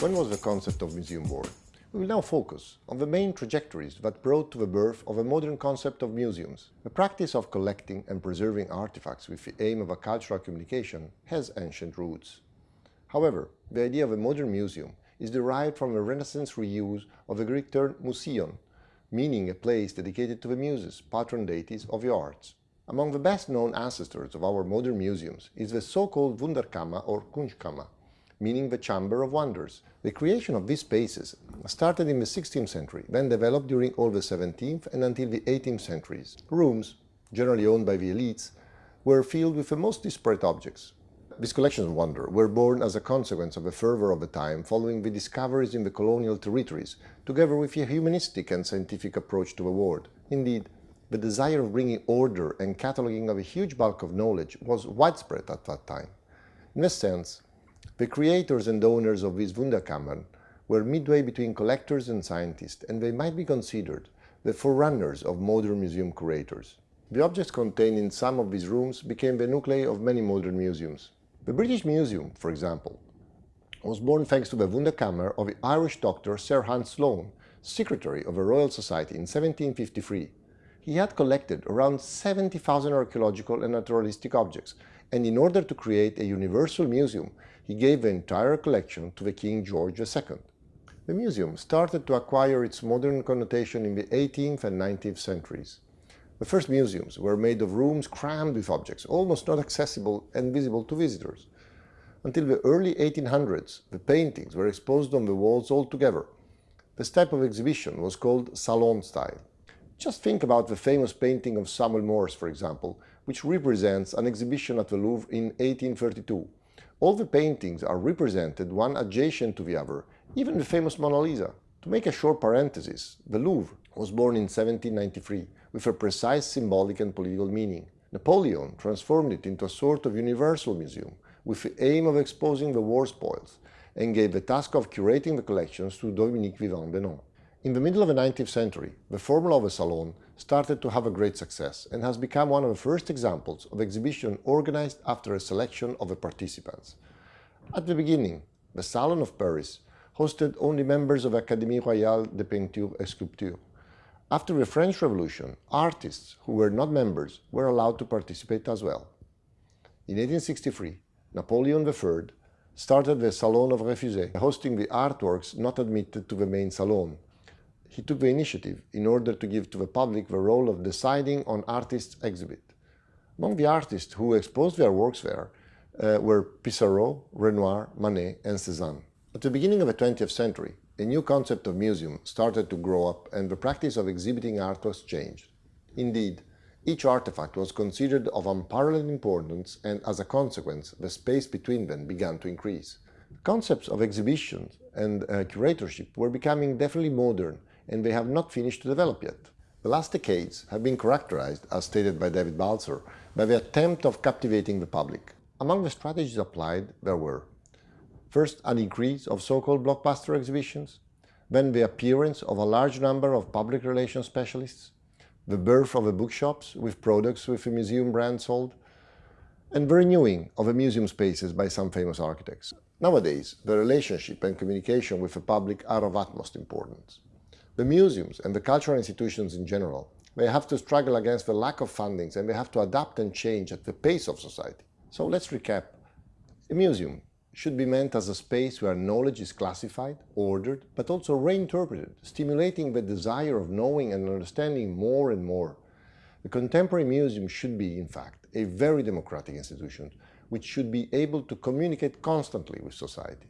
When was the concept of museum born? We will now focus on the main trajectories that brought to the birth of a modern concept of museums. The practice of collecting and preserving artifacts with the aim of a cultural communication has ancient roots. However, the idea of a modern museum is derived from a Renaissance reuse of the Greek term museion, meaning a place dedicated to the muses, patron deities of the arts. Among the best-known ancestors of our modern museums is the so-called Wunderkammer or Kunstkammer, meaning the Chamber of Wonders. The creation of these spaces started in the 16th century, then developed during all the 17th and until the 18th centuries. Rooms, generally owned by the elites, were filled with the most disparate objects. These collections of wonder were born as a consequence of the fervor of the time following the discoveries in the colonial territories, together with a humanistic and scientific approach to the world. Indeed, the desire of bringing order and cataloging of a huge bulk of knowledge was widespread at that time. In this sense, the creators and owners of these Wunderkammern were midway between collectors and scientists, and they might be considered the forerunners of modern museum curators. The objects contained in some of these rooms became the nuclei of many modern museums. The British Museum, for example, was born thanks to the Wunderkammer of the Irish doctor Sir Hans Sloane, secretary of the Royal Society in 1753. He had collected around 70,000 archaeological and naturalistic objects, and in order to create a universal museum, he gave the entire collection to the King George II. The museum started to acquire its modern connotation in the 18th and 19th centuries. The first museums were made of rooms crammed with objects, almost not accessible and visible to visitors. Until the early 1800s, the paintings were exposed on the walls altogether. This type of exhibition was called salon style. Just think about the famous painting of Samuel Morse, for example, which represents an exhibition at the Louvre in 1832. All the paintings are represented one adjacent to the other, even the famous Mona Lisa. To make a short parenthesis, the Louvre was born in 1793 with a precise symbolic and political meaning. Napoleon transformed it into a sort of universal museum with the aim of exposing the war spoils and gave the task of curating the collections to Dominique Vivant Denon. In the middle of the 19th century, the formula of a salon started to have a great success and has become one of the first examples of exhibition organized after a selection of the participants. At the beginning, the Salon of Paris hosted only members of Académie Royale de Peinture et Sculpture. After the French Revolution, artists who were not members were allowed to participate as well. In 1863, Napoleon III started the Salon of Refusés, hosting the artworks not admitted to the main salon, he took the initiative in order to give to the public the role of deciding on artists' exhibit. Among the artists who exposed their works there uh, were Pissarro, Renoir, Manet and Cézanne. At the beginning of the 20th century, a new concept of museum started to grow up and the practice of exhibiting art was changed. Indeed, each artifact was considered of unparalleled importance and as a consequence, the space between them began to increase. Concepts of exhibitions and uh, curatorship were becoming definitely modern and they have not finished to develop yet. The last decades have been characterized, as stated by David Balzer, by the attempt of captivating the public. Among the strategies applied, there were First, an increase of so-called blockbuster exhibitions, then the appearance of a large number of public relations specialists, the birth of the bookshops with products with a museum brand sold, and the renewing of the museum spaces by some famous architects. Nowadays, the relationship and communication with the public are of utmost importance. The museums and the cultural institutions in general, they have to struggle against the lack of fundings and they have to adapt and change at the pace of society. So let's recap. A museum should be meant as a space where knowledge is classified, ordered, but also reinterpreted, stimulating the desire of knowing and understanding more and more. The contemporary museum should be, in fact, a very democratic institution, which should be able to communicate constantly with society.